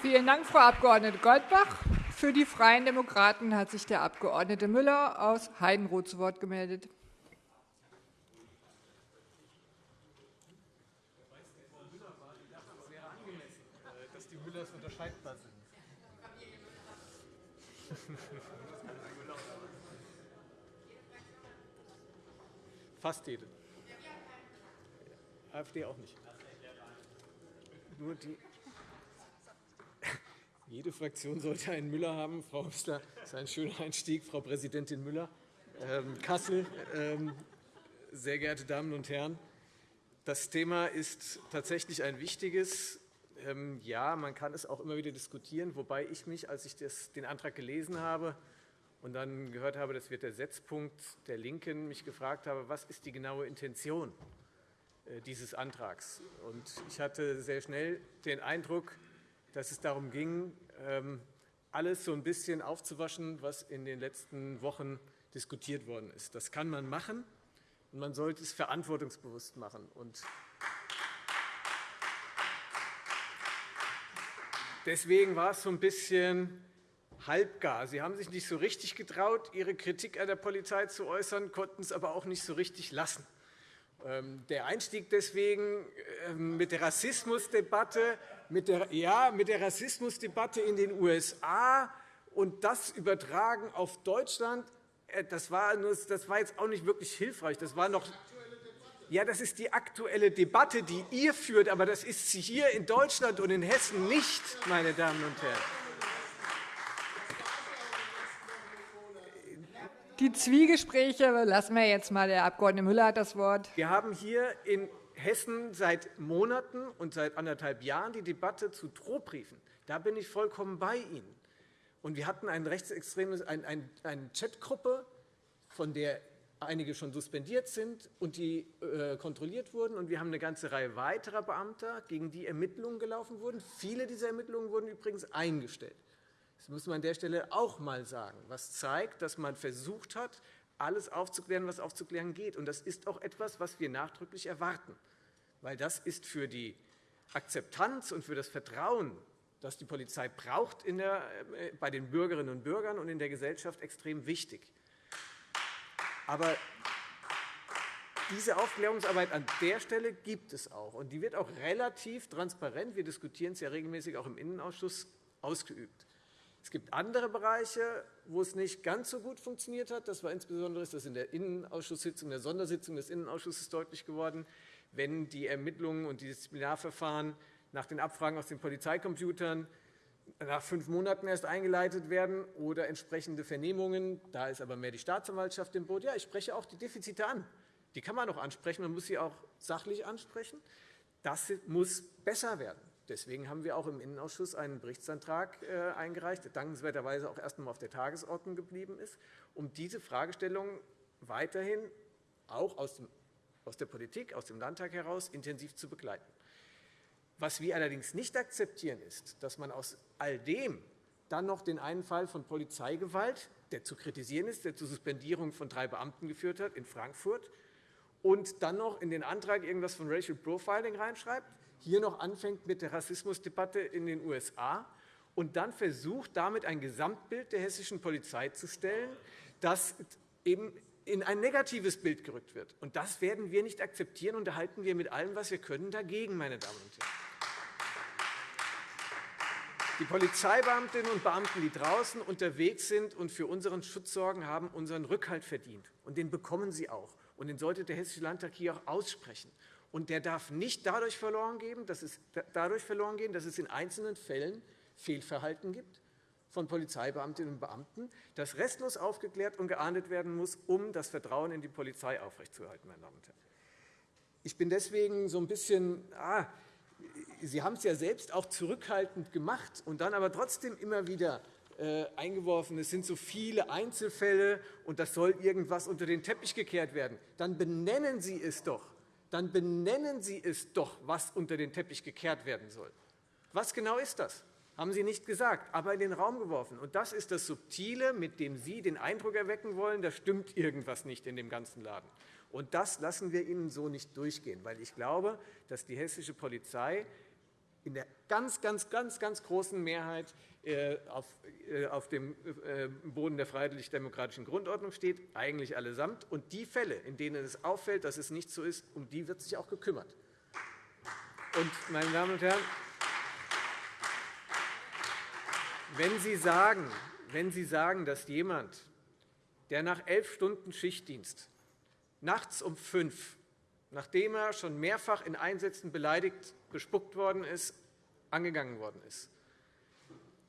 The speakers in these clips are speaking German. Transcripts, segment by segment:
Vielen Dank, Frau Abg. Goldbach. Für die Freien Demokraten hat sich der Abg. Müller aus Heidenroth zu Wort gemeldet. Fast jede. AfD auch nicht. Nur die jede Fraktion sollte einen Müller haben. Frau Hüssler, das ist ein schöner Einstieg. Frau Präsidentin Müller, ähm, Kassel, ähm, sehr geehrte Damen und Herren, das Thema ist tatsächlich ein wichtiges. Ähm, ja, man kann es auch immer wieder diskutieren, wobei ich mich, als ich den Antrag gelesen habe und dann gehört habe, das wird der Setzpunkt der LINKEN, mich gefragt habe, was ist die genaue Intention äh, dieses Antrags. Ich hatte sehr schnell den Eindruck, dass es darum ging, ähm, alles so ein bisschen aufzuwaschen, was in den letzten Wochen diskutiert worden ist. Das kann man machen, und man sollte es verantwortungsbewusst machen. Deswegen war es so ein bisschen halbgar. Sie haben sich nicht so richtig getraut, Ihre Kritik an der Polizei zu äußern, konnten es aber auch nicht so richtig lassen. Ähm, der Einstieg deswegen ähm, mit der Rassismusdebatte mit der, ja, mit der Rassismusdebatte in den USA und das übertragen auf Deutschland, äh, das war, das war jetzt auch nicht wirklich hilfreich. Das war noch ja, das ist die aktuelle Debatte, die ihr führt, aber das ist sie hier in Deutschland und in Hessen nicht, meine Damen und Herren. Die Zwiegespräche lassen wir jetzt mal. Der Abg. Müller hat das Wort. Wir haben hier in Hessen seit Monaten und seit anderthalb Jahren die Debatte zu Drohbriefen. Da bin ich vollkommen bei Ihnen. Und wir hatten eine rechtsextreme eine Chatgruppe, von der einige schon suspendiert sind und die äh, kontrolliert wurden. Und wir haben eine ganze Reihe weiterer Beamter, gegen die Ermittlungen gelaufen wurden. Viele dieser Ermittlungen wurden übrigens eingestellt. Das muss man an der Stelle auch einmal sagen, was zeigt, dass man versucht hat, alles aufzuklären, was aufzuklären geht. Und das ist auch etwas, was wir nachdrücklich erwarten weil das ist für die Akzeptanz und für das Vertrauen, das die Polizei braucht der, äh, bei den Bürgerinnen und Bürgern und in der Gesellschaft, extrem wichtig. Aber diese Aufklärungsarbeit an der Stelle gibt es auch, und die wird auch relativ transparent, wir diskutieren es ja regelmäßig auch im Innenausschuss, ausgeübt. Es gibt andere Bereiche, wo es nicht ganz so gut funktioniert hat. Das war insbesondere das in der Innenausschusssitzung, der Sondersitzung des Innenausschusses deutlich geworden wenn die Ermittlungen und die Disziplinarverfahren nach den Abfragen aus den Polizeicomputern nach fünf Monaten erst eingeleitet werden oder entsprechende Vernehmungen. Da ist aber mehr die Staatsanwaltschaft im Boot. Ja, ich spreche auch die Defizite an. Die kann man auch ansprechen. Man muss sie auch sachlich ansprechen. Das muss besser werden. Deswegen haben wir auch im Innenausschuss einen Berichtsantrag äh, eingereicht, der dankenswerterweise auch erst einmal auf der Tagesordnung geblieben ist, um diese Fragestellung weiterhin auch aus dem aus der Politik, aus dem Landtag heraus intensiv zu begleiten. Was wir allerdings nicht akzeptieren, ist, dass man aus all dem dann noch den einen Fall von Polizeigewalt, der zu kritisieren ist, der zur Suspendierung von drei Beamten geführt hat in Frankfurt, und dann noch in den Antrag irgendwas von Racial Profiling reinschreibt, hier noch anfängt mit der Rassismusdebatte in den USA und dann versucht, damit ein Gesamtbild der hessischen Polizei zu stellen, das eben in ein negatives Bild gerückt wird. Und das werden wir nicht akzeptieren, und da halten wir mit allem, was wir können, dagegen. Meine Damen und Herren. Die Polizeibeamtinnen und Beamten, die draußen unterwegs sind und für unseren Schutz sorgen, haben unseren Rückhalt verdient. Und den bekommen sie auch. Und den sollte der Hessische Landtag hier auch aussprechen. Und der darf nicht dadurch verloren gehen, dass es, dadurch verloren gehen, dass es in einzelnen Fällen Fehlverhalten gibt, von Polizeibeamtinnen und Beamten, das restlos aufgeklärt und geahndet werden muss, um das Vertrauen in die Polizei aufrechtzuerhalten. Meine Damen und Herren. Ich bin deswegen so ein bisschen ah, Sie haben es ja selbst auch zurückhaltend gemacht und dann aber trotzdem immer wieder äh, eingeworfen, es sind so viele Einzelfälle und das soll irgendwas unter den Teppich gekehrt werden. Dann benennen Sie es doch. Dann benennen Sie es doch, was unter den Teppich gekehrt werden soll. Was genau ist das? Haben Sie nicht gesagt, aber in den Raum geworfen. Und das ist das Subtile, mit dem Sie den Eindruck erwecken wollen, da stimmt irgendwas nicht in dem ganzen Laden. Und das lassen wir Ihnen so nicht durchgehen, weil ich glaube, dass die hessische Polizei in der ganz, ganz, ganz, ganz großen Mehrheit äh, äh, auf dem äh, Boden der freiheitlich-demokratischen Grundordnung steht, eigentlich allesamt. Und die Fälle, in denen es auffällt, dass es nicht so ist, um die wird sich auch gekümmert. Und, meine Damen und Herren, wenn Sie sagen, wenn Sie sagen dass jemand, der nach elf Stunden Schichtdienst nachts um fünf, nachdem er schon mehrfach in Einsätzen beleidigt, bespuckt worden ist, angegangen worden ist,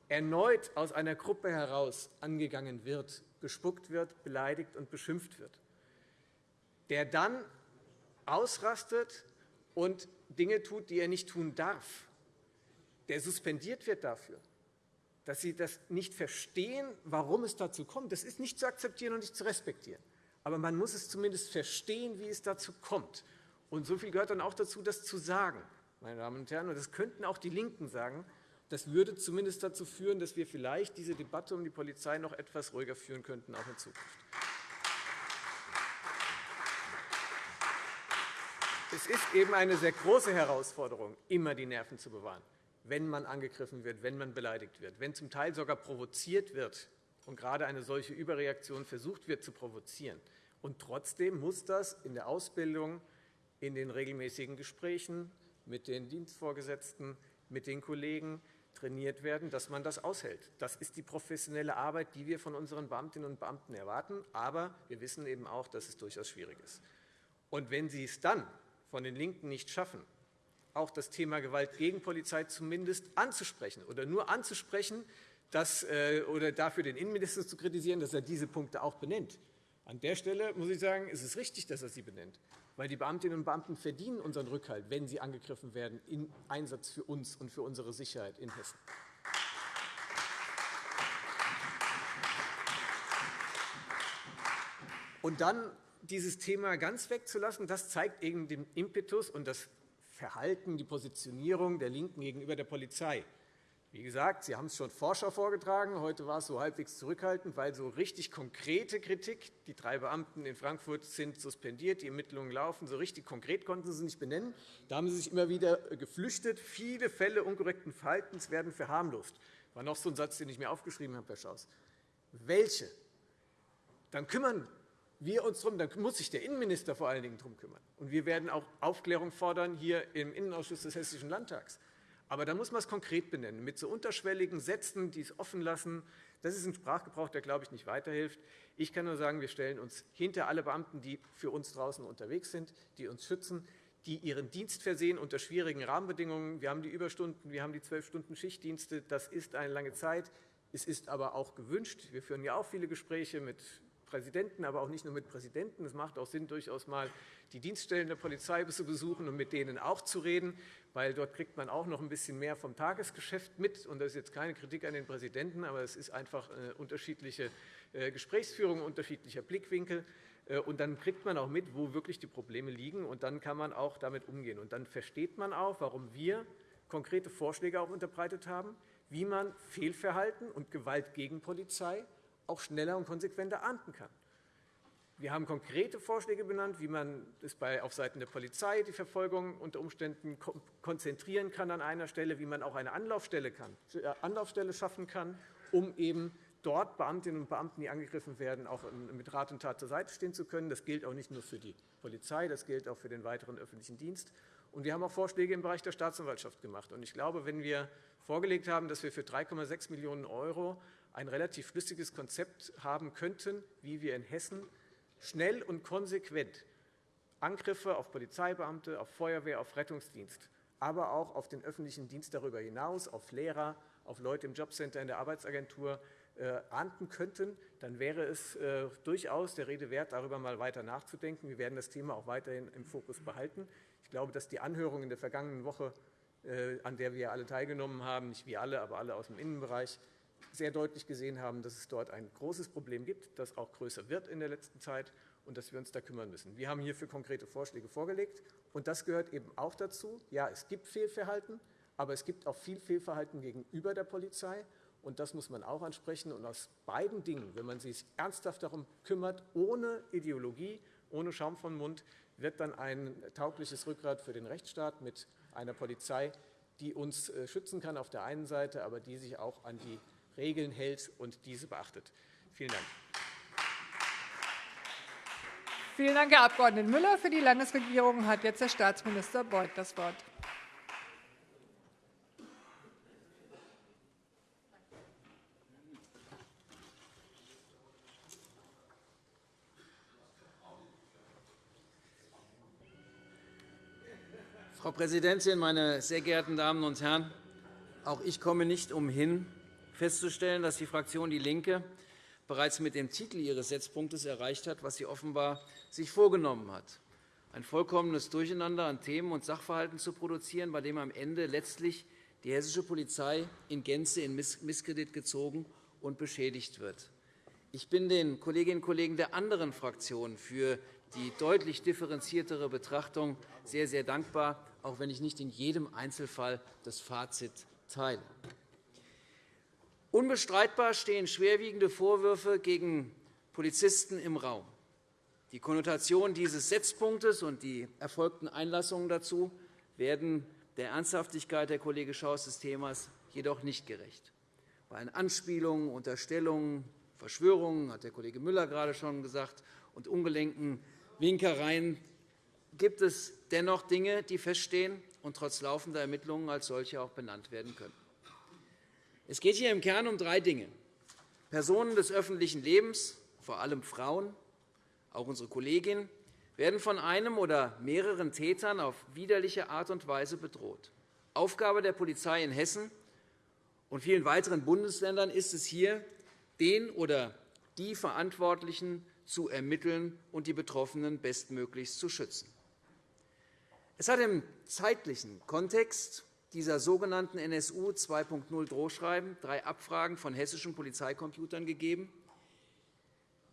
erneut aus einer Gruppe heraus angegangen wird, gespuckt wird, beleidigt und beschimpft wird, der dann ausrastet und Dinge tut, die er nicht tun darf, der suspendiert wird dafür, dass Sie das nicht verstehen, warum es dazu kommt. Das ist nicht zu akzeptieren und nicht zu respektieren. Aber man muss es zumindest verstehen, wie es dazu kommt. Und so viel gehört dann auch dazu, das zu sagen, meine Damen und Herren. Und das könnten auch die LINKEN sagen. Das würde zumindest dazu führen, dass wir vielleicht diese Debatte um die Polizei noch etwas ruhiger führen könnten, auch in Zukunft. Es ist eben eine sehr große Herausforderung, immer die Nerven zu bewahren, wenn man angegriffen wird, wenn man beleidigt wird, wenn zum Teil sogar provoziert wird und gerade eine solche Überreaktion versucht wird zu provozieren. Und trotzdem muss das in der Ausbildung, in den regelmäßigen Gesprächen mit den Dienstvorgesetzten, mit den Kollegen trainiert werden, dass man das aushält. Das ist die professionelle Arbeit, die wir von unseren Beamtinnen und Beamten erwarten. Aber wir wissen eben auch, dass es durchaus schwierig ist. Und wenn Sie es dann von den LINKEN nicht schaffen, auch das Thema Gewalt gegen Polizei zumindest anzusprechen oder nur anzusprechen dass, äh, oder dafür den Innenminister zu kritisieren, dass er diese Punkte auch benennt. An der Stelle muss ich sagen, ist es richtig, dass er sie benennt weil die Beamtinnen und Beamten verdienen unseren Rückhalt, wenn sie angegriffen werden im Einsatz für uns und für unsere Sicherheit in Hessen. Und dann dieses Thema ganz wegzulassen, das zeigt eben den Impetus und das Verhalten, die Positionierung der LINKEN gegenüber der Polizei. Wie gesagt, Sie haben es schon Forscher vorgetragen. Heute war es so halbwegs zurückhaltend, weil so richtig konkrete Kritik, die drei Beamten in Frankfurt sind suspendiert, die Ermittlungen laufen, so richtig konkret konnten Sie nicht benennen. Da haben Sie sich immer wieder geflüchtet. Viele Fälle unkorrekten Verhaltens werden verharmlost. Das war noch so ein Satz, den ich mir aufgeschrieben habe, Herr Schaus. Welche? Dann kümmern wir uns darum, dann muss sich der Innenminister vor allen Dingen darum kümmern. Und wir werden auch Aufklärung fordern hier im Innenausschuss des Hessischen Landtags. Aber da muss man es konkret benennen, mit so unterschwelligen Sätzen, die es offen lassen. Das ist ein Sprachgebrauch, der, glaube ich, nicht weiterhilft. Ich kann nur sagen, wir stellen uns hinter alle Beamten, die für uns draußen unterwegs sind, die uns schützen, die ihren Dienst versehen unter schwierigen Rahmenbedingungen. Wir haben die Überstunden, wir haben die zwölf Stunden Schichtdienste. Das ist eine lange Zeit. Es ist aber auch gewünscht. Wir führen ja auch viele Gespräche mit Präsidenten, aber auch nicht nur mit Präsidenten. Es macht auch Sinn, durchaus mal die Dienststellen der Polizei zu besuchen und mit denen auch zu reden, weil dort kriegt man auch noch ein bisschen mehr vom Tagesgeschäft mit. Und das ist jetzt keine Kritik an den Präsidenten, aber es ist einfach eine unterschiedliche äh, Gesprächsführung, unterschiedlicher Blickwinkel. Äh, und dann kriegt man auch mit, wo wirklich die Probleme liegen, und dann kann man auch damit umgehen. Und dann versteht man auch, warum wir konkrete Vorschläge auch unterbreitet haben, wie man Fehlverhalten und Gewalt gegen Polizei auch schneller und konsequenter ahnden kann. Wir haben konkrete Vorschläge benannt, wie man es auf Seiten der Polizei die Verfolgung unter Umständen konzentrieren kann an einer Stelle, wie man auch eine Anlaufstelle, kann, äh, Anlaufstelle schaffen kann, um eben dort Beamtinnen und Beamten, die angegriffen werden, auch mit Rat und Tat zur Seite stehen zu können. Das gilt auch nicht nur für die Polizei, das gilt auch für den weiteren öffentlichen Dienst. Und wir haben auch Vorschläge im Bereich der Staatsanwaltschaft gemacht. Und ich glaube, wenn wir vorgelegt haben, dass wir für 3,6 Millionen € ein relativ schlüssiges Konzept haben könnten, wie wir in Hessen schnell und konsequent Angriffe auf Polizeibeamte, auf Feuerwehr, auf Rettungsdienst, aber auch auf den öffentlichen Dienst darüber hinaus, auf Lehrer, auf Leute im Jobcenter, in der Arbeitsagentur äh, ahnden könnten, dann wäre es äh, durchaus der Rede wert, darüber mal weiter nachzudenken. Wir werden das Thema auch weiterhin im Fokus behalten. Ich glaube, dass die Anhörung in der vergangenen Woche, äh, an der wir alle teilgenommen haben, nicht wir alle, aber alle aus dem Innenbereich, sehr deutlich gesehen haben, dass es dort ein großes Problem gibt, das auch größer wird in der letzten Zeit und dass wir uns da kümmern müssen. Wir haben hierfür konkrete Vorschläge vorgelegt. und Das gehört eben auch dazu. Ja, es gibt Fehlverhalten, aber es gibt auch viel Fehlverhalten gegenüber der Polizei. Und das muss man auch ansprechen. Und aus beiden Dingen, wenn man sich ernsthaft darum kümmert, ohne Ideologie, ohne Schaum vom Mund, wird dann ein taugliches Rückgrat für den Rechtsstaat mit einer Polizei, die uns äh, schützen kann auf der einen Seite, aber die sich auch an die Regeln hält und diese beachtet. Vielen Dank. Vielen Dank, Herr Abg. Müller. Für die Landesregierung hat jetzt Herr Staatsminister Beuth das Wort. Frau Präsidentin, meine sehr geehrten Damen und Herren! Auch ich komme nicht umhin, festzustellen, dass die Fraktion DIE LINKE bereits mit dem Titel ihres Setzpunktes erreicht hat, was sie offenbar sich vorgenommen hat, ein vollkommenes Durcheinander an Themen und Sachverhalten zu produzieren, bei dem am Ende letztlich die hessische Polizei in Gänze in Misskredit gezogen und beschädigt wird. Ich bin den Kolleginnen und Kollegen der anderen Fraktionen für die deutlich differenziertere Betrachtung sehr, sehr dankbar auch wenn ich nicht in jedem Einzelfall das Fazit teile. Unbestreitbar stehen schwerwiegende Vorwürfe gegen Polizisten im Raum. Die Konnotation dieses Setzpunktes und die erfolgten Einlassungen dazu werden der Ernsthaftigkeit der Kollege Schaus des Themas jedoch nicht gerecht. Bei Anspielungen, Unterstellungen, Verschwörungen, hat der Kollege Müller gerade schon gesagt, und ungelenken Winkereien gibt es dennoch Dinge, die feststehen und trotz laufender Ermittlungen als solche auch benannt werden können. Es geht hier im Kern um drei Dinge. Personen des öffentlichen Lebens, vor allem Frauen, auch unsere Kolleginnen, werden von einem oder mehreren Tätern auf widerliche Art und Weise bedroht. Aufgabe der Polizei in Hessen und vielen weiteren Bundesländern ist es hier, den oder die Verantwortlichen zu ermitteln und die Betroffenen bestmöglichst zu schützen. Es hat im zeitlichen Kontext dieser sogenannten NSU 2.0 Drohschreiben drei Abfragen von hessischen Polizeicomputern gegeben,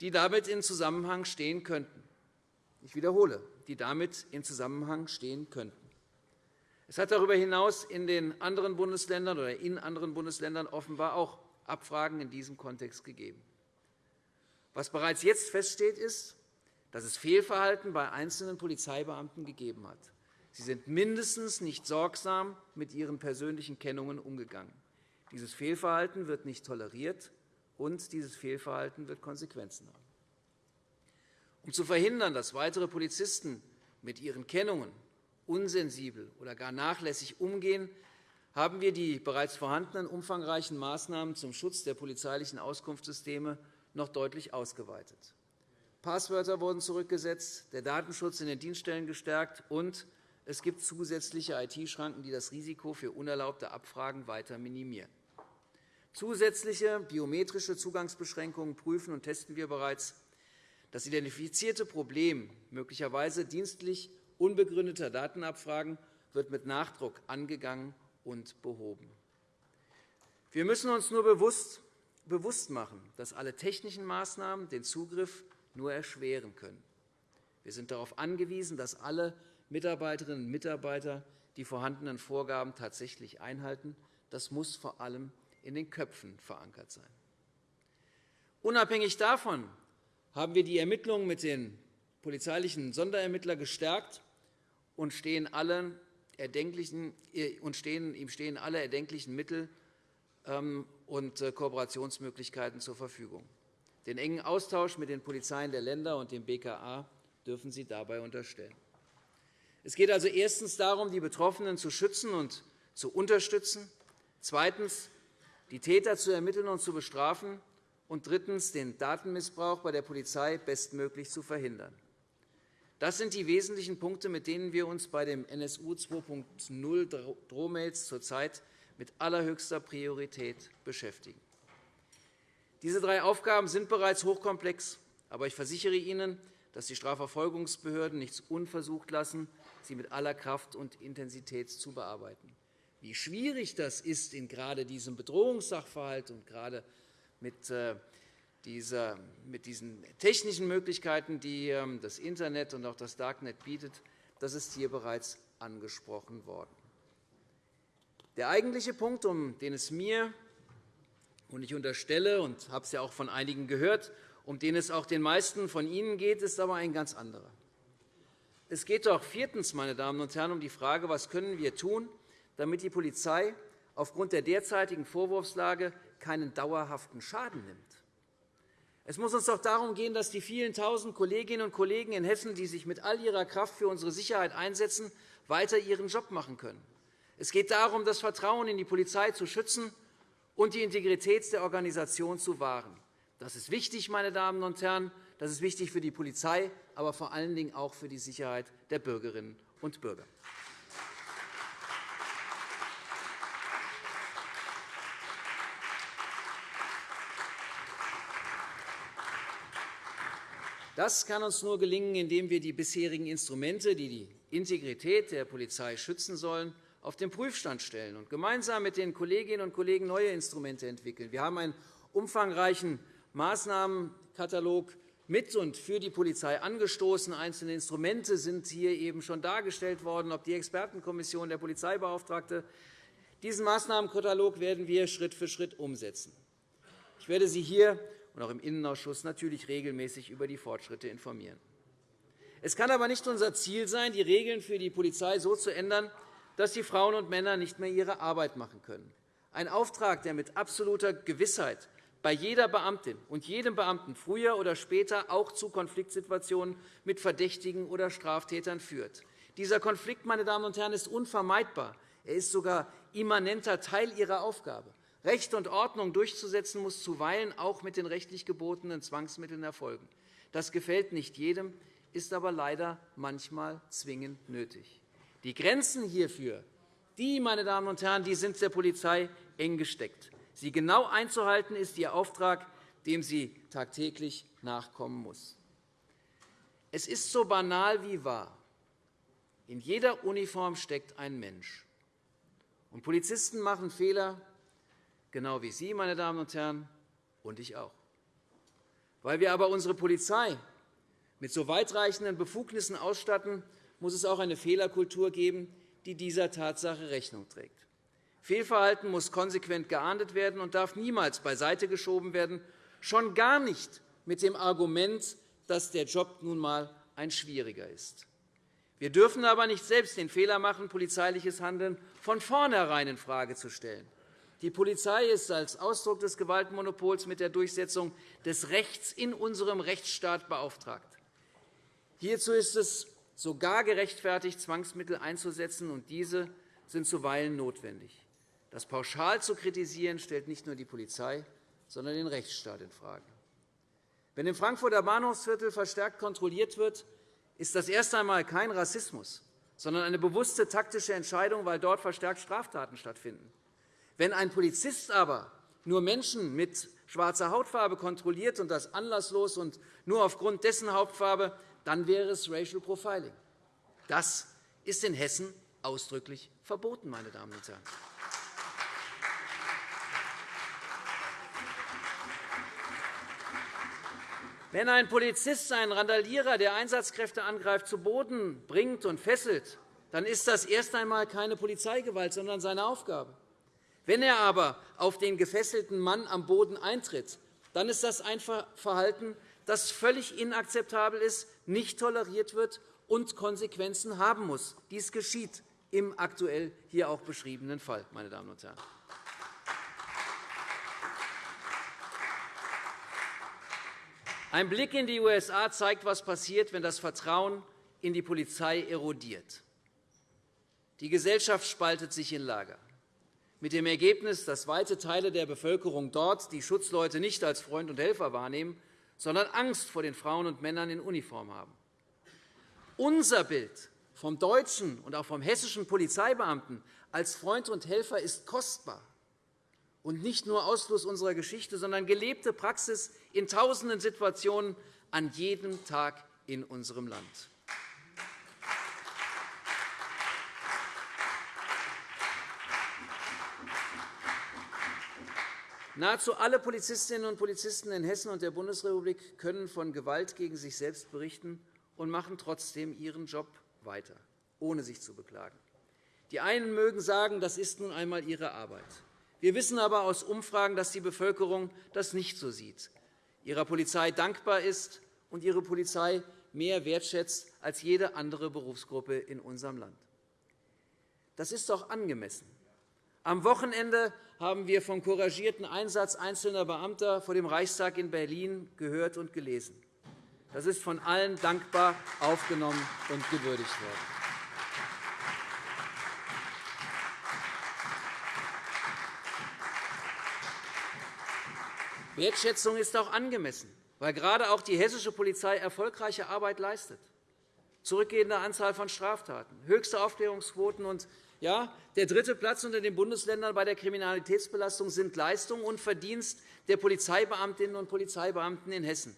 die damit in Zusammenhang stehen könnten. Ich wiederhole, die damit in Zusammenhang stehen könnten. Es hat darüber hinaus in den anderen Bundesländern oder in anderen Bundesländern offenbar auch Abfragen in diesem Kontext gegeben. Was bereits jetzt feststeht, ist, dass es Fehlverhalten bei einzelnen Polizeibeamten gegeben hat. Sie sind mindestens nicht sorgsam mit ihren persönlichen Kennungen umgegangen. Dieses Fehlverhalten wird nicht toleriert, und dieses Fehlverhalten wird Konsequenzen haben. Um zu verhindern, dass weitere Polizisten mit ihren Kennungen unsensibel oder gar nachlässig umgehen, haben wir die bereits vorhandenen umfangreichen Maßnahmen zum Schutz der polizeilichen Auskunftssysteme noch deutlich ausgeweitet. Passwörter wurden zurückgesetzt, der Datenschutz in den Dienststellen gestärkt, und es gibt zusätzliche IT-Schranken, die das Risiko für unerlaubte Abfragen weiter minimieren. Zusätzliche biometrische Zugangsbeschränkungen prüfen und testen wir bereits. Das identifizierte Problem möglicherweise dienstlich unbegründeter Datenabfragen wird mit Nachdruck angegangen und behoben. Wir müssen uns nur bewusst machen, dass alle technischen Maßnahmen den Zugriff nur erschweren können. Wir sind darauf angewiesen, dass alle Mitarbeiterinnen und Mitarbeiter die vorhandenen Vorgaben tatsächlich einhalten. Das muss vor allem in den Köpfen verankert sein. Unabhängig davon haben wir die Ermittlungen mit den polizeilichen Sonderermittlern gestärkt und stehen alle erdenklichen, und stehen, ihm stehen alle erdenklichen Mittel ähm, und äh, Kooperationsmöglichkeiten zur Verfügung. Den engen Austausch mit den Polizeien der Länder und dem BKA dürfen Sie dabei unterstellen. Es geht also erstens darum, die Betroffenen zu schützen und zu unterstützen, zweitens die Täter zu ermitteln und zu bestrafen und drittens den Datenmissbrauch bei der Polizei bestmöglich zu verhindern. Das sind die wesentlichen Punkte, mit denen wir uns bei dem NSU 2.0 Drohmails zurzeit mit allerhöchster Priorität beschäftigen. Diese drei Aufgaben sind bereits hochkomplex, aber ich versichere Ihnen, dass die Strafverfolgungsbehörden nichts unversucht lassen, sie mit aller Kraft und Intensität zu bearbeiten. Wie schwierig das ist in gerade diesem Bedrohungssachverhalt und gerade mit, äh, dieser, mit diesen technischen Möglichkeiten, die ähm, das Internet und auch das Darknet bietet, das ist hier bereits angesprochen worden. Der eigentliche Punkt, um den es mir und ich unterstelle und habe es ja auch von einigen gehört, um den es auch den meisten von Ihnen geht, ist aber ein ganz anderer. Es geht doch viertens, meine Damen und Herren, um die Frage, was können wir tun, damit die Polizei aufgrund der derzeitigen Vorwurfslage keinen dauerhaften Schaden nimmt. Es muss uns doch darum gehen, dass die vielen Tausend Kolleginnen und Kollegen in Hessen, die sich mit all ihrer Kraft für unsere Sicherheit einsetzen, weiter ihren Job machen können. Es geht darum, das Vertrauen in die Polizei zu schützen und die Integrität der Organisation zu wahren. Das ist wichtig, meine Damen und Herren. Das ist wichtig für die Polizei, aber vor allen Dingen auch für die Sicherheit der Bürgerinnen und Bürger. Das kann uns nur gelingen, indem wir die bisherigen Instrumente, die die Integrität der Polizei schützen sollen, auf den Prüfstand stellen und gemeinsam mit den Kolleginnen und Kollegen neue Instrumente entwickeln. Wir haben einen umfangreichen Maßnahmenkatalog mit und für die Polizei angestoßen. Einzelne Instrumente sind hier eben schon dargestellt worden, ob die Expertenkommission der Polizeibeauftragte. Diesen Maßnahmenkatalog werden wir Schritt für Schritt umsetzen. Ich werde Sie hier und auch im Innenausschuss natürlich regelmäßig über die Fortschritte informieren. Es kann aber nicht unser Ziel sein, die Regeln für die Polizei so zu ändern, dass die Frauen und Männer nicht mehr ihre Arbeit machen können. Ein Auftrag, der mit absoluter Gewissheit bei jeder Beamtin und jedem Beamten früher oder später auch zu Konfliktsituationen mit Verdächtigen oder Straftätern führt. Dieser Konflikt meine Damen und Herren, ist unvermeidbar. Er ist sogar immanenter Teil Ihrer Aufgabe. Recht und Ordnung durchzusetzen, muss zuweilen auch mit den rechtlich gebotenen Zwangsmitteln erfolgen. Das gefällt nicht jedem, ist aber leider manchmal zwingend nötig. Die Grenzen hierfür die, meine Damen und Herren, die sind der Polizei eng gesteckt. Sie genau einzuhalten, ist ihr Auftrag, dem sie tagtäglich nachkommen muss. Es ist so banal wie wahr. In jeder Uniform steckt ein Mensch. Und Polizisten machen Fehler, genau wie Sie, meine Damen und Herren, und ich auch. Weil wir aber unsere Polizei mit so weitreichenden Befugnissen ausstatten, muss es auch eine Fehlerkultur geben, die dieser Tatsache Rechnung trägt. Fehlverhalten muss konsequent geahndet werden und darf niemals beiseite geschoben werden, schon gar nicht mit dem Argument, dass der Job nun einmal ein schwieriger ist. Wir dürfen aber nicht selbst den Fehler machen, polizeiliches Handeln von vornherein infrage zu stellen. Die Polizei ist als Ausdruck des Gewaltmonopols mit der Durchsetzung des Rechts in unserem Rechtsstaat beauftragt. Hierzu ist es sogar gerechtfertigt, Zwangsmittel einzusetzen, und diese sind zuweilen notwendig. Das pauschal zu kritisieren, stellt nicht nur die Polizei, sondern den Rechtsstaat infrage. Wenn im Frankfurter Bahnhofsviertel verstärkt kontrolliert wird, ist das erst einmal kein Rassismus, sondern eine bewusste taktische Entscheidung, weil dort verstärkt Straftaten stattfinden. Wenn ein Polizist aber nur Menschen mit schwarzer Hautfarbe kontrolliert, und das anlasslos und nur aufgrund dessen Hautfarbe, dann wäre es Racial Profiling. Das ist in Hessen ausdrücklich verboten, meine Damen und Herren. Wenn ein Polizist einen Randalierer, der Einsatzkräfte angreift, zu Boden bringt und fesselt, dann ist das erst einmal keine Polizeigewalt, sondern seine Aufgabe. Wenn er aber auf den gefesselten Mann am Boden eintritt, dann ist das ein Verhalten, das völlig inakzeptabel ist, nicht toleriert wird und Konsequenzen haben muss. Dies geschieht im aktuell hier auch beschriebenen Fall. Meine Damen und Herren. Ein Blick in die USA zeigt, was passiert, wenn das Vertrauen in die Polizei erodiert. Die Gesellschaft spaltet sich in Lager mit dem Ergebnis, dass weite Teile der Bevölkerung dort die Schutzleute nicht als Freund und Helfer wahrnehmen, sondern Angst vor den Frauen und Männern in Uniform haben. Unser Bild vom deutschen und auch vom hessischen Polizeibeamten als Freund und Helfer ist kostbar und nicht nur Ausfluss unserer Geschichte, sondern gelebte Praxis in tausenden Situationen an jedem Tag in unserem Land. Nahezu alle Polizistinnen und Polizisten in Hessen und der Bundesrepublik können von Gewalt gegen sich selbst berichten und machen trotzdem ihren Job weiter, ohne sich zu beklagen. Die einen mögen sagen, das ist nun einmal ihre Arbeit. Wir wissen aber aus Umfragen, dass die Bevölkerung das nicht so sieht, ihrer Polizei dankbar ist und ihre Polizei mehr wertschätzt als jede andere Berufsgruppe in unserem Land. Das ist doch angemessen Am Wochenende haben wir vom couragierten Einsatz einzelner Beamter vor dem Reichstag in Berlin gehört und gelesen. Das ist von allen dankbar aufgenommen und gewürdigt worden. Wertschätzung ist auch angemessen, weil gerade auch die hessische Polizei erfolgreiche Arbeit leistet. Zurückgehende Anzahl von Straftaten, höchste Aufklärungsquoten und ja, der dritte Platz unter den Bundesländern bei der Kriminalitätsbelastung sind Leistung und Verdienst der Polizeibeamtinnen und Polizeibeamten in Hessen.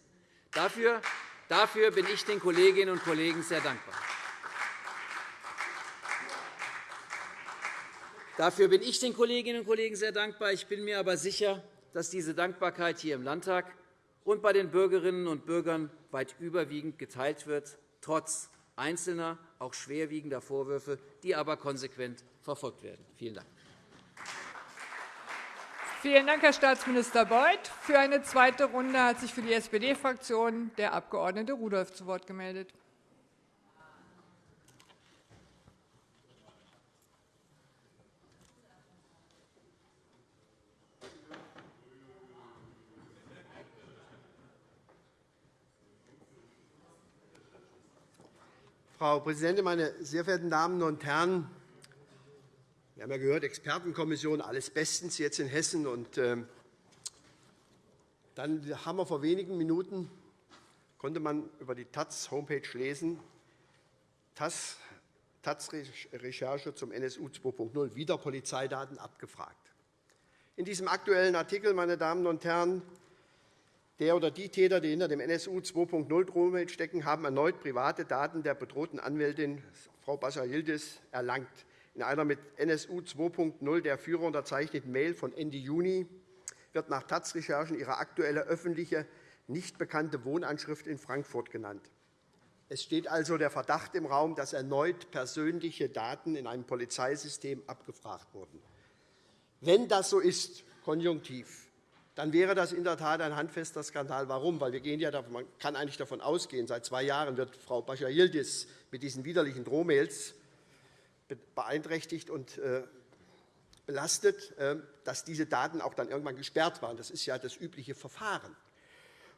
Dafür, dafür bin ich den Kolleginnen und Kollegen sehr dankbar. Dafür bin ich den Kolleginnen und Kollegen sehr dankbar. Ich bin mir aber sicher, dass diese Dankbarkeit hier im Landtag und bei den Bürgerinnen und Bürgern weit überwiegend geteilt wird, trotz einzelner, auch schwerwiegender Vorwürfe, die aber konsequent verfolgt werden. Vielen Dank. Vielen Dank, Herr Staatsminister Beuth. Für eine zweite Runde hat sich für die SPD-Fraktion der Abg. Rudolph zu Wort gemeldet. Frau Präsidentin, meine sehr verehrten Damen und Herren! Wir haben ja gehört, Expertenkommission, alles bestens jetzt in Hessen. Und, äh, dann haben wir vor wenigen Minuten konnte man über die Taz-Homepage lesen, Taz-Recherche zum NSU 2.0, wieder Polizeidaten abgefragt. In diesem aktuellen Artikel, meine Damen und Herren, der oder die Täter, die hinter dem NSU 2.0 Drohmail stecken, haben erneut private Daten der bedrohten Anwältin Frau Bascha-Yildiz erlangt. In einer mit NSU 2.0 der Führer unterzeichneten Mail von Ende Juni wird nach Taz-Recherchen ihre aktuelle öffentliche, nicht bekannte Wohnanschrift in Frankfurt genannt. Es steht also der Verdacht im Raum, dass erneut persönliche Daten in einem Polizeisystem abgefragt wurden. Wenn das so ist, konjunktiv, dann wäre das in der Tat ein handfester Skandal. Warum? Weil wir gehen ja, man kann eigentlich davon ausgehen, seit zwei Jahren wird Frau Bascha-Yildiz mit diesen widerlichen Drohmails beeinträchtigt und äh, belastet, äh, dass diese Daten auch dann irgendwann gesperrt waren. Das ist ja das übliche Verfahren.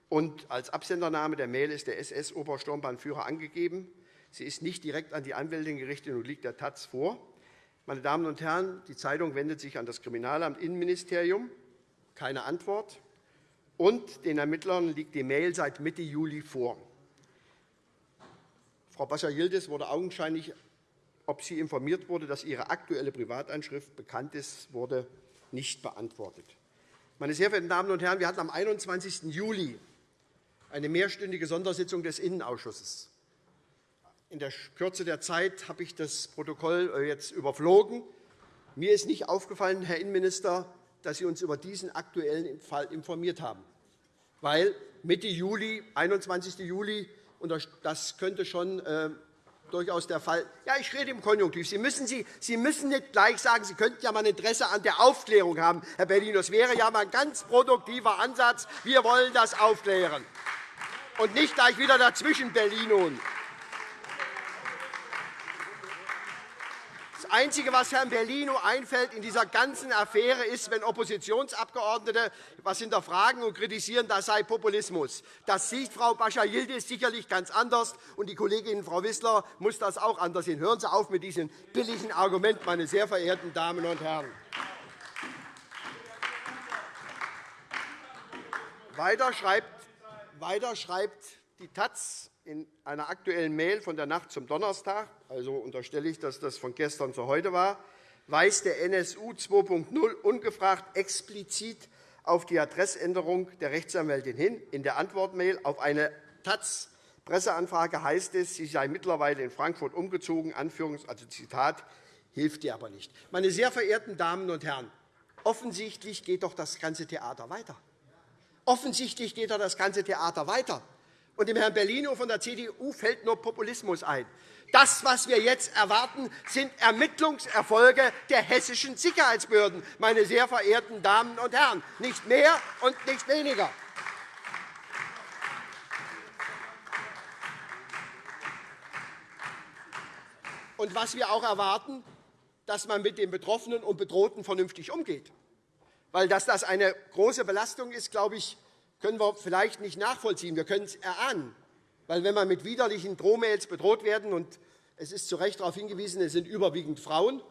Und als Absendername der Mail ist der SS-Obersturmbahnführer angegeben. Sie ist nicht direkt an die Anwältin gerichtet und liegt der Taz vor. Meine Damen und Herren, die Zeitung wendet sich an das Kriminalamt Innenministerium keine Antwort. Und den Ermittlern liegt die Mail seit Mitte Juli vor. Frau Bascha-Yildiz wurde augenscheinlich, ob sie informiert wurde, dass ihre aktuelle Privatanschrift bekannt ist, wurde nicht beantwortet. Meine sehr verehrten Damen und Herren, wir hatten am 21. Juli eine mehrstündige Sondersitzung des Innenausschusses. In der Kürze der Zeit habe ich das Protokoll jetzt überflogen. Mir ist nicht aufgefallen, Herr Innenminister, dass Sie uns über diesen aktuellen Fall informiert haben. Weil Mitte Juli, 21. Juli, das könnte schon äh, durchaus der Fall Ja, ich rede im Konjunktiv. Sie müssen, Sie, Sie müssen nicht gleich sagen, Sie könnten ja mal ein Interesse an der Aufklärung haben, Herr Bellino. Das wäre ja mal ein ganz produktiver Ansatz. Wir wollen das aufklären. Und nicht gleich wieder dazwischen, Bellino. Einzige, was Herrn Bellino einfällt in dieser ganzen Affäre, ist, wenn Oppositionsabgeordnete etwas hinterfragen und kritisieren, das sei Populismus. Das sieht Frau Bascha-Yildiz sicherlich ganz anders, und die Kollegin Frau Wissler muss das auch anders sehen. Hören Sie auf mit diesem billigen Argument, meine sehr verehrten Damen und Herren. Weiter schreibt, weiter schreibt die Taz in einer aktuellen Mail von der Nacht zum Donnerstag, also unterstelle ich, dass das von gestern zu heute war, weist der NSU 2.0 ungefragt explizit auf die Adressänderung der Rechtsanwältin hin. In der Antwortmail auf eine taz Presseanfrage heißt es, sie sei mittlerweile in Frankfurt umgezogen. Also Zitat, hilft dir aber nicht. Meine sehr verehrten Damen und Herren, offensichtlich geht doch das ganze Theater weiter. Offensichtlich geht doch das ganze Theater weiter. Und dem Herrn Bellino von der CDU fällt nur Populismus ein. Das, was wir jetzt erwarten, sind Ermittlungserfolge der hessischen Sicherheitsbehörden, meine sehr verehrten Damen und Herren. Nicht mehr und nicht weniger. Und was wir auch erwarten, dass man mit den Betroffenen und Bedrohten vernünftig umgeht. Weil dass das eine große Belastung ist, glaube ich, können wir vielleicht nicht nachvollziehen. Wir können es erahnen. Weil wenn man mit widerlichen Drohmails bedroht werden, und es ist zu Recht darauf hingewiesen, es sind überwiegend Frauen,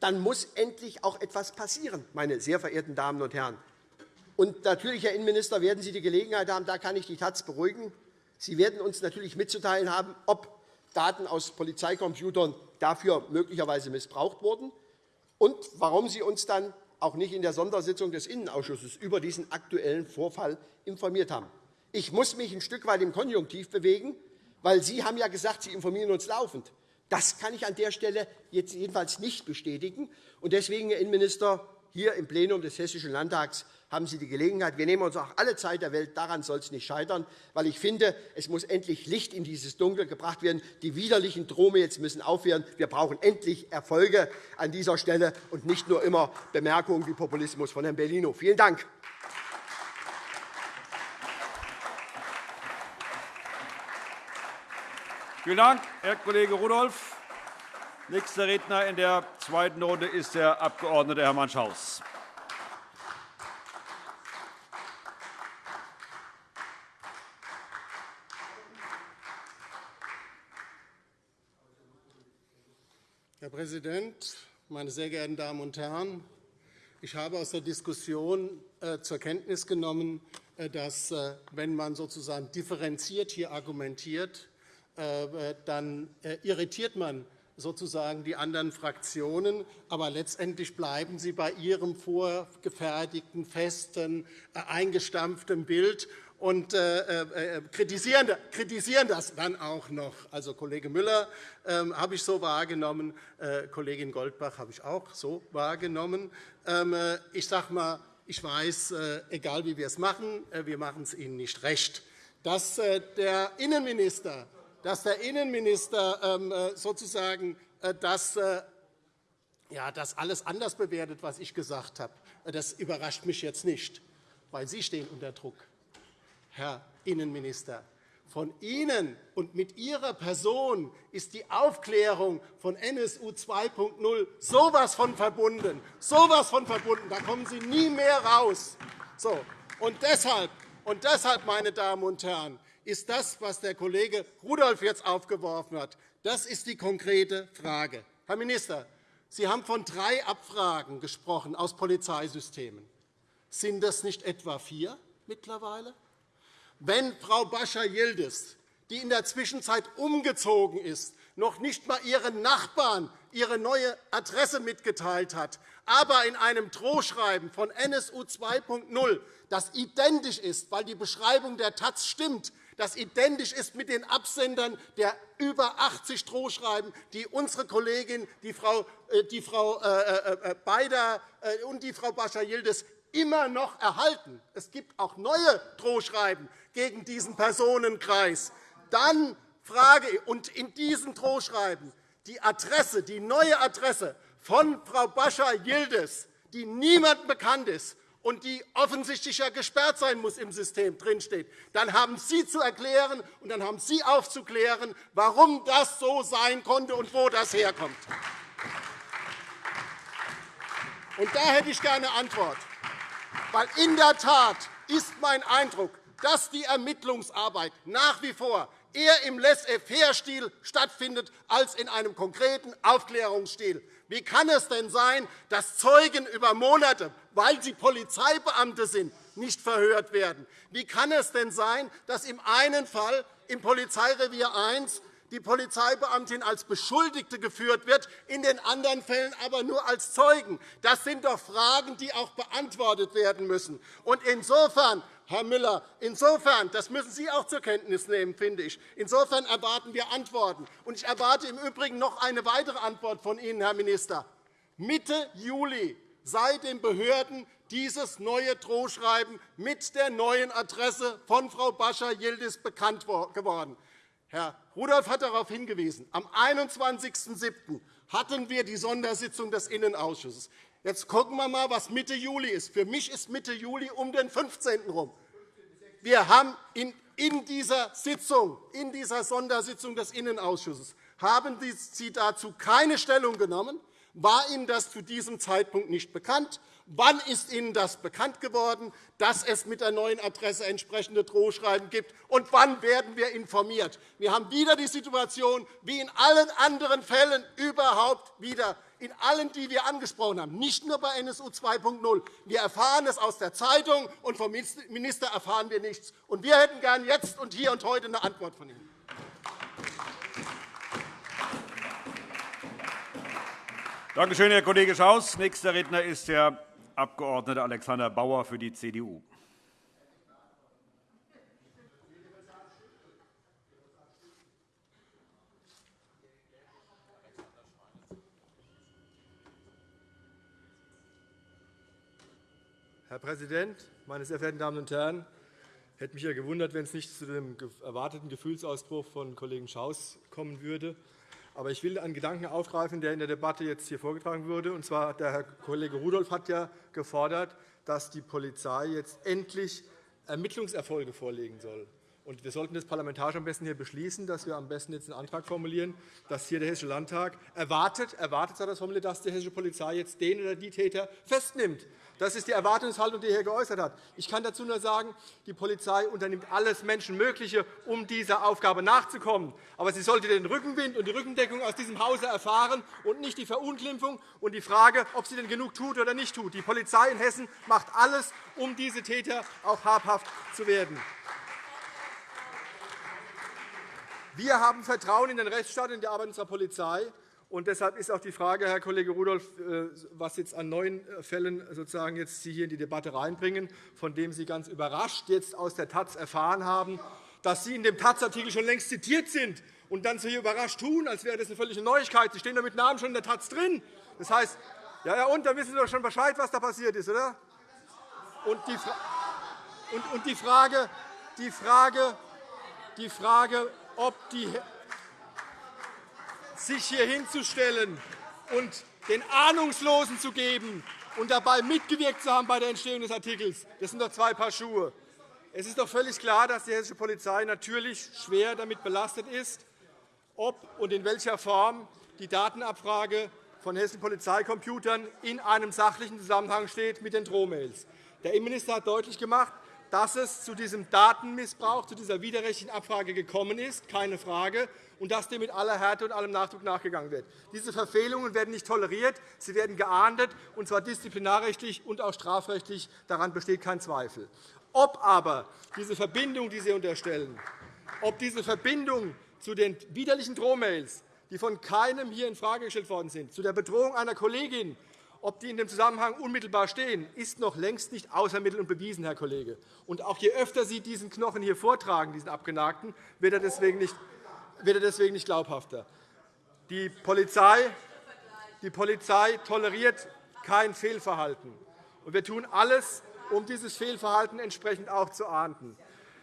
dann muss endlich auch etwas passieren, meine sehr verehrten Damen und Herren. Und natürlich, Herr Innenminister, werden Sie die Gelegenheit haben, da kann ich die Taz beruhigen. Sie werden uns natürlich mitzuteilen haben, ob Daten aus Polizeicomputern dafür möglicherweise missbraucht wurden und warum Sie uns dann auch nicht in der Sondersitzung des Innenausschusses über diesen aktuellen Vorfall informiert haben. Ich muss mich ein Stück weit im Konjunktiv bewegen, weil Sie haben ja gesagt, Sie informieren uns laufend. Das kann ich an der Stelle jetzt jedenfalls nicht bestätigen. Deswegen, Herr Innenminister, hier im Plenum des Hessischen Landtags haben Sie die Gelegenheit. Wir nehmen uns auch alle Zeit der Welt. Daran soll es nicht scheitern, weil ich finde, es muss endlich Licht in dieses Dunkel gebracht werden. Die widerlichen Drohmails müssen aufhören. Wir brauchen endlich Erfolge an dieser Stelle und nicht nur immer Bemerkungen wie Populismus von Herrn Bellino. Vielen Dank. Vielen Dank, Herr Kollege Rudolph. Nächster Redner in der zweiten Runde ist der Abg. Hermann Schaus. Präsident, meine sehr geehrten Damen und Herren! Ich habe aus der Diskussion äh, zur Kenntnis genommen, äh, dass, äh, wenn man sozusagen differenziert hier argumentiert, dann irritiert man sozusagen die anderen Fraktionen, aber letztendlich bleiben sie bei ihrem vorgefertigten, festen, eingestampften Bild und äh, äh, kritisieren das dann auch noch. Also Kollege Müller ähm, habe ich so wahrgenommen, Kollegin Goldbach habe ich auch so wahrgenommen. Ähm, ich sage mal, ich weiß, egal wie wir es machen, wir machen es Ihnen nicht recht. Dass der Innenminister dass der Innenminister ähm, äh, sozusagen äh, das, äh, ja, das alles anders bewertet, was ich gesagt habe. Das überrascht mich jetzt nicht, weil Sie stehen unter Druck, Herr Innenminister. Von Ihnen und mit Ihrer Person ist die Aufklärung von NSU 2.0 so etwas von verbunden, so etwas von verbunden. Da kommen Sie nie mehr raus. So. Und deshalb, und deshalb, meine Damen und Herren, ist das, was der Kollege Rudolph jetzt aufgeworfen hat. Das ist die konkrete Frage. Herr Minister, Sie haben von drei Abfragen gesprochen aus Polizeisystemen. Sind das nicht etwa vier mittlerweile? Wenn Frau Bascha-Yildiz, die in der Zwischenzeit umgezogen ist, noch nicht einmal ihren Nachbarn ihre neue Adresse mitgeteilt hat, aber in einem Drohschreiben von NSU 2.0, das identisch ist, weil die Beschreibung der Taz stimmt, das identisch ist mit den Absendern der über 80 Drohschreiben, die unsere Kollegin, die Frau, äh, die Frau äh, äh, Beider und die Frau Bascha-Yildiz immer noch erhalten. Es gibt auch neue Drohschreiben gegen diesen Personenkreis. Dann frage ich, und in diesen Drohschreiben die Adresse, die neue Adresse von Frau Bascha-Yildiz, die niemandem bekannt ist, und die offensichtlich ja gesperrt sein muss im System drinsteht, dann haben Sie zu erklären und dann haben Sie aufzuklären, warum das so sein konnte und wo das herkommt. Und da hätte ich gerne eine Antwort. Weil in der Tat ist mein Eindruck, dass die Ermittlungsarbeit nach wie vor eher im Laissez-faire-Stil stattfindet als in einem konkreten Aufklärungsstil. Wie kann es denn sein, dass Zeugen über Monate, weil sie Polizeibeamte sind, nicht verhört werden? Wie kann es denn sein, dass im einen Fall im Polizeirevier 1 die Polizeibeamtin als Beschuldigte geführt wird, in den anderen Fällen aber nur als Zeugen? Das sind doch Fragen, die auch beantwortet werden müssen. Insofern Herr Müller, insofern, das müssen Sie auch zur Kenntnis nehmen, finde ich. Insofern erwarten wir Antworten. Und ich erwarte im Übrigen noch eine weitere Antwort von Ihnen, Herr Minister. Mitte Juli sei den Behörden dieses neue Drohschreiben mit der neuen Adresse von Frau Bascha-Yildiz bekannt geworden. Herr Rudolph hat darauf hingewiesen. Am 21.07. hatten wir die Sondersitzung des Innenausschusses. Jetzt gucken wir einmal, was Mitte Juli ist. Für mich ist Mitte Juli um den 15. herum. Wir haben in dieser Sitzung, in dieser Sondersitzung des Innenausschusses, haben Sie dazu keine Stellung genommen. War Ihnen das zu diesem Zeitpunkt nicht bekannt? Wann ist Ihnen das bekannt geworden, dass es mit der neuen Adresse entsprechende Drohschreiben gibt? Und wann werden wir informiert? Wir haben wieder die Situation, wie in allen anderen Fällen überhaupt wieder, in allen, die wir angesprochen haben, nicht nur bei NSU 2.0. Wir erfahren es aus der Zeitung, und vom Minister erfahren wir nichts. Und wir hätten gern jetzt und hier und heute eine Antwort von Ihnen. Danke schön, Herr Kollege Schaus. Nächster Redner ist der Abg. Alexander Bauer für die CDU. Herr Präsident, meine sehr verehrten Damen und Herren! Ich hätte mich ja gewundert, wenn es nicht zu dem erwarteten Gefühlsausbruch von Kollegen Schaus kommen würde. Aber ich will einen Gedanken aufgreifen, der in der Debatte jetzt hier vorgetragen wurde. Und zwar, der Herr Kollege Rudolph hat ja gefordert, dass die Polizei jetzt endlich Ermittlungserfolge vorlegen soll. Und wir sollten das parlamentarisch am besten hier beschließen, dass wir am besten jetzt einen Antrag formulieren, dass hier der Hessische Landtag erwartet, erwartet das formuliert, dass die hessische Polizei jetzt den oder die Täter festnimmt. Das ist die Erwartungshaltung, die er hier geäußert hat. Ich kann dazu nur sagen, die Polizei unternimmt alles Menschenmögliche, um dieser Aufgabe nachzukommen. Aber sie sollte den Rückenwind und die Rückendeckung aus diesem Hause erfahren und nicht die Verunglimpfung und die Frage, ob sie denn genug tut oder nicht tut. Die Polizei in Hessen macht alles, um diese Täter auch habhaft zu werden. Wir haben Vertrauen in den Rechtsstaat und in die Arbeit unserer Polizei. Und deshalb ist auch die Frage, Herr Kollege Rudolph, äh, was jetzt an neuen äh, Fällen sozusagen jetzt Sie hier in die Debatte reinbringen, von dem Sie ganz überrascht jetzt aus der Taz erfahren haben, dass Sie in dem Taz-Artikel schon längst zitiert sind und dann so hier überrascht tun, als wäre das eine völlige Neuigkeit. Sie stehen da mit Namen schon in der Taz drin. Das heißt, ja, ja, und da wissen Sie doch schon Bescheid, was da passiert ist, oder? Und die, Fra und, und die Frage, die Frage, die Frage ob die, sich hier hinzustellen und den Ahnungslosen zu geben und dabei mitgewirkt zu haben bei der Entstehung des Artikels. Das sind doch zwei Paar Schuhe. Es ist doch völlig klar, dass die hessische Polizei natürlich schwer damit belastet ist, ob und in welcher Form die Datenabfrage von hessischen Polizeicomputern in einem sachlichen Zusammenhang steht mit den Drohmails. Der Innenminister hat deutlich gemacht, dass es zu diesem Datenmissbrauch, zu dieser widerrechtlichen Abfrage gekommen ist, keine Frage, und dass dem mit aller Härte und allem Nachdruck nachgegangen wird. Diese Verfehlungen werden nicht toleriert, sie werden geahndet, und zwar disziplinarrechtlich und auch strafrechtlich. Daran besteht kein Zweifel. Ob aber diese Verbindung, die Sie unterstellen, ob diese Verbindung zu den widerlichen Drohmails, die von keinem hier infrage gestellt worden sind, zu der Bedrohung einer Kollegin, ob die in dem Zusammenhang unmittelbar stehen, ist noch längst nicht außermittelt und bewiesen, Herr Kollege. Und auch je öfter Sie diesen Knochen hier vortragen, diesen abgenagten, wird er deswegen nicht, wird er deswegen nicht glaubhafter. Die Polizei, die Polizei toleriert kein Fehlverhalten. Und wir tun alles, um dieses Fehlverhalten entsprechend auch zu ahnden.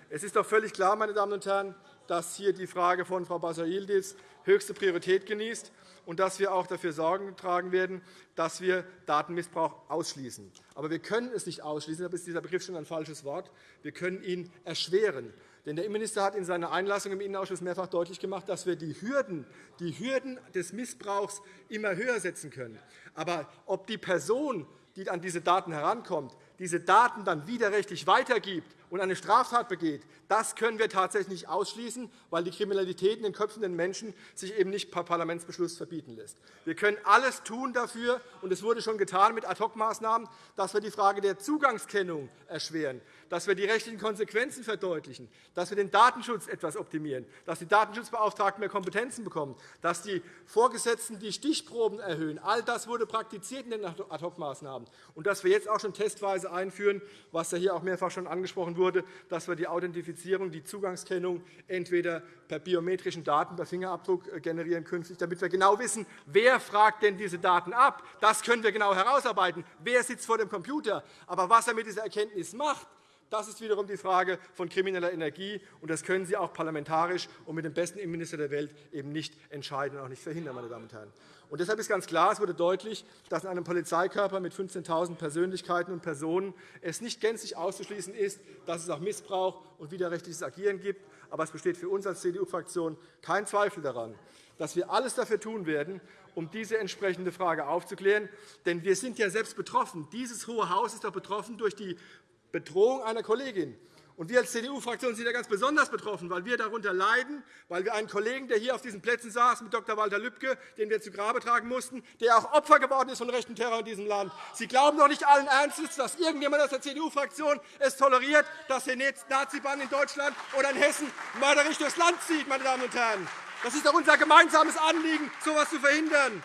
Es ist doch völlig klar, meine Damen und Herren, dass hier die Frage von Frau Basar-Yildiz höchste Priorität genießt und dass wir auch dafür Sorgen tragen werden, dass wir Datenmissbrauch ausschließen. Aber wir können es nicht ausschließen, da ist dieser Begriff schon ein falsches Wort. Wir können ihn erschweren. Denn der Innenminister hat in seiner Einlassung im Innenausschuss mehrfach deutlich gemacht, dass wir die Hürden, die Hürden des Missbrauchs immer höher setzen können. Aber ob die Person, die an diese Daten herankommt, diese Daten dann widerrechtlich weitergibt und eine Straftat begeht, das können wir tatsächlich nicht ausschließen, weil die Kriminalität in den Köpfen der Menschen sich eben nicht per Parlamentsbeschluss verbieten lässt. Wir können alles tun dafür, und es wurde schon getan mit Ad-hoc-Maßnahmen, dass wir die Frage der Zugangskennung erschweren, dass wir die rechtlichen Konsequenzen verdeutlichen, dass wir den Datenschutz etwas optimieren, dass die Datenschutzbeauftragten mehr Kompetenzen bekommen, dass die Vorgesetzten die Stichproben erhöhen. All das wurde praktiziert in den Ad-hoc-Maßnahmen. Und dass wir jetzt auch schon testweise einführen, was hier auch mehrfach schon angesprochen wurde, dass wir die Authentifizierung, die Zugangskennung entweder per biometrischen Daten, per Fingerabdruck äh, generieren künftig, damit wir genau wissen, wer fragt denn diese Daten ab. Das können wir genau herausarbeiten. Wer sitzt vor dem Computer? Aber was er mit dieser Erkenntnis macht, das ist wiederum die Frage von krimineller Energie, und das können Sie auch parlamentarisch und mit dem besten Innenminister der Welt eben nicht entscheiden und auch nicht verhindern. Meine Damen und Herren. Und deshalb ist ganz klar, es wurde deutlich, dass in einem Polizeikörper mit 15.000 Persönlichkeiten und Personen es nicht gänzlich auszuschließen ist, dass es auch Missbrauch und widerrechtliches Agieren gibt. Aber es besteht für uns als CDU-Fraktion kein Zweifel daran, dass wir alles dafür tun werden, um diese entsprechende Frage aufzuklären. Denn wir sind ja selbst betroffen. Dieses Hohe Haus ist doch betroffen durch die Bedrohung einer Kollegin. Und wir als CDU-Fraktion sind ja ganz besonders betroffen, weil wir darunter leiden, weil wir einen Kollegen, der hier auf diesen Plätzen saß, mit Dr. Walter Lübcke, den wir zu Grabe tragen mussten, der auch Opfer geworden ist von rechten Terror in diesem Land. Sie glauben doch nicht allen Ernstes, dass irgendjemand aus der CDU-Fraktion es toleriert, dass der Nazi-Bann in Deutschland oder in Hessen mörderisch durchs Land zieht, meine Damen und Herren. Das ist doch unser gemeinsames Anliegen, so etwas zu verhindern.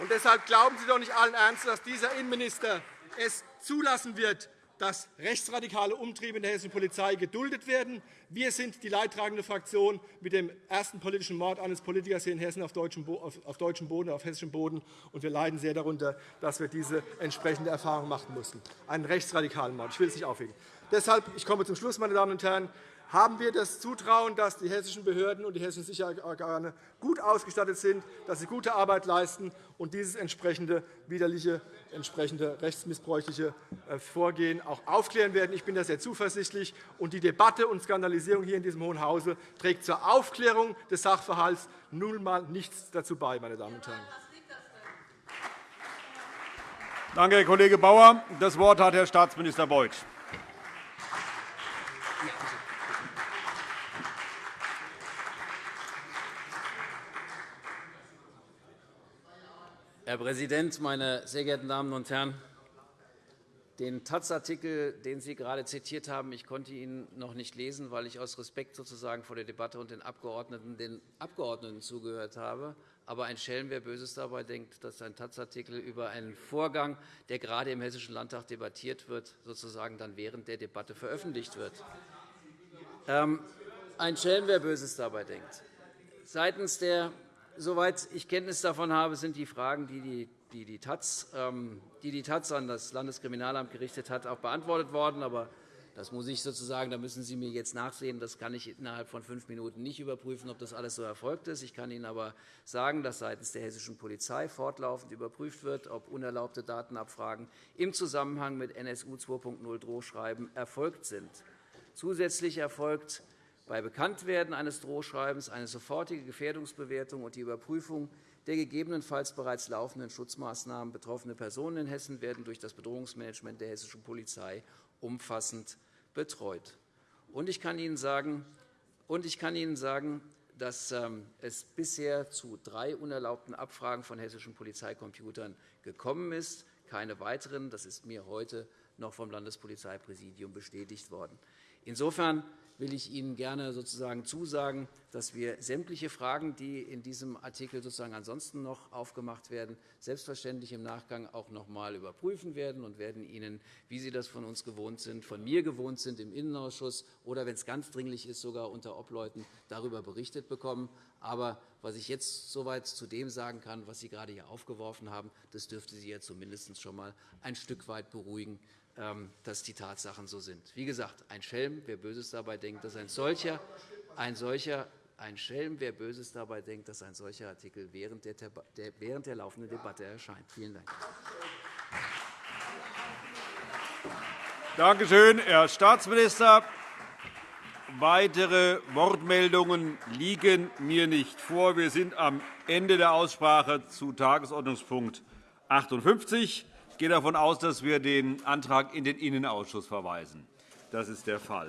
Und deshalb glauben Sie doch nicht allen Ernstes, dass dieser Innenminister es zulassen wird, dass rechtsradikale Umtriebe in der hessischen Polizei geduldet werden. Wir sind die leidtragende Fraktion mit dem ersten politischen Mord eines Politikers hier in Hessen auf deutschem Boden, auf hessischem Boden. Und wir leiden sehr darunter, dass wir diese entsprechende Erfahrung machen mussten. Einen rechtsradikalen Mord. Ich will es nicht aufhegen. Deshalb, ich komme zum Schluss, meine Damen und Herren, haben wir das Zutrauen, dass die hessischen Behörden und die hessischen Sicherheitsorgane gut ausgestattet sind, dass sie gute Arbeit leisten und dieses entsprechende widerliche, entsprechende rechtsmissbräuchliche äh, Vorgehen auch aufklären werden. Ich bin da sehr zuversichtlich. Und die Debatte und Skandalisierung hier in diesem Hohen Hause trägt zur Aufklärung des Sachverhalts nun einmal nichts dazu bei, meine Damen und Herren. Danke, Herr Kollege Bauer. Das Wort hat Herr Staatsminister Beuth. Herr Präsident, meine sehr geehrten Damen und Herren! Den Taz-Artikel, den Sie gerade zitiert haben, ich konnte ihn noch nicht lesen, weil ich aus Respekt sozusagen vor der Debatte und den Abgeordneten den Abgeordneten zugehört habe. Aber ein Schelm, wer Böses dabei denkt, dass ein Taz-Artikel über einen Vorgang, der gerade im Hessischen Landtag debattiert wird, sozusagen dann während der Debatte veröffentlicht wird. Ähm, ein Schelm, wer Böses dabei denkt. Seitens der Soweit ich Kenntnis davon habe, sind die Fragen, die die, die, Taz, ähm, die die Taz an das Landeskriminalamt gerichtet hat, auch beantwortet worden. Aber das muss ich sozusagen, da müssen Sie mir jetzt nachsehen. Das kann ich innerhalb von fünf Minuten nicht überprüfen, ob das alles so erfolgt ist. Ich kann Ihnen aber sagen, dass seitens der hessischen Polizei fortlaufend überprüft wird, ob unerlaubte Datenabfragen im Zusammenhang mit NSU 2.0 Drohschreiben erfolgt sind. Zusätzlich erfolgt bei Bekanntwerden eines Drohschreibens eine sofortige Gefährdungsbewertung und die Überprüfung der gegebenenfalls bereits laufenden Schutzmaßnahmen betroffene Personen in Hessen werden durch das Bedrohungsmanagement der hessischen Polizei umfassend betreut. Ich kann Ihnen sagen, und ich kann Ihnen sagen dass ähm, es bisher zu drei unerlaubten Abfragen von hessischen Polizeicomputern gekommen ist, keine weiteren. Das ist mir heute noch vom Landespolizeipräsidium bestätigt worden. Insofern will ich Ihnen gerne sozusagen zusagen, dass wir sämtliche Fragen, die in diesem Artikel sozusagen ansonsten noch aufgemacht werden, selbstverständlich im Nachgang auch noch einmal überprüfen werden und werden Ihnen, wie Sie das von uns gewohnt sind, von mir gewohnt sind, im Innenausschuss oder, wenn es ganz dringlich ist, sogar unter Obleuten darüber berichtet bekommen. Aber was ich jetzt soweit zu dem sagen kann, was Sie gerade hier aufgeworfen haben, das dürfte Sie ja zumindest schon einmal ein Stück weit beruhigen, dass die Tatsachen so sind. Wie gesagt, ein Schelm, wer Böses dabei denkt, dass ein solcher, ein solcher ein Schelm, wer Böses dabei denkt, dass ein solcher Artikel während der, während der laufenden Debatte erscheint. Vielen Dank. Danke schön, Herr Staatsminister. Weitere Wortmeldungen liegen mir nicht vor. Wir sind am Ende der Aussprache zu Tagesordnungspunkt 58. Ich gehe davon aus, dass wir den Antrag in den Innenausschuss verweisen. Das ist der Fall.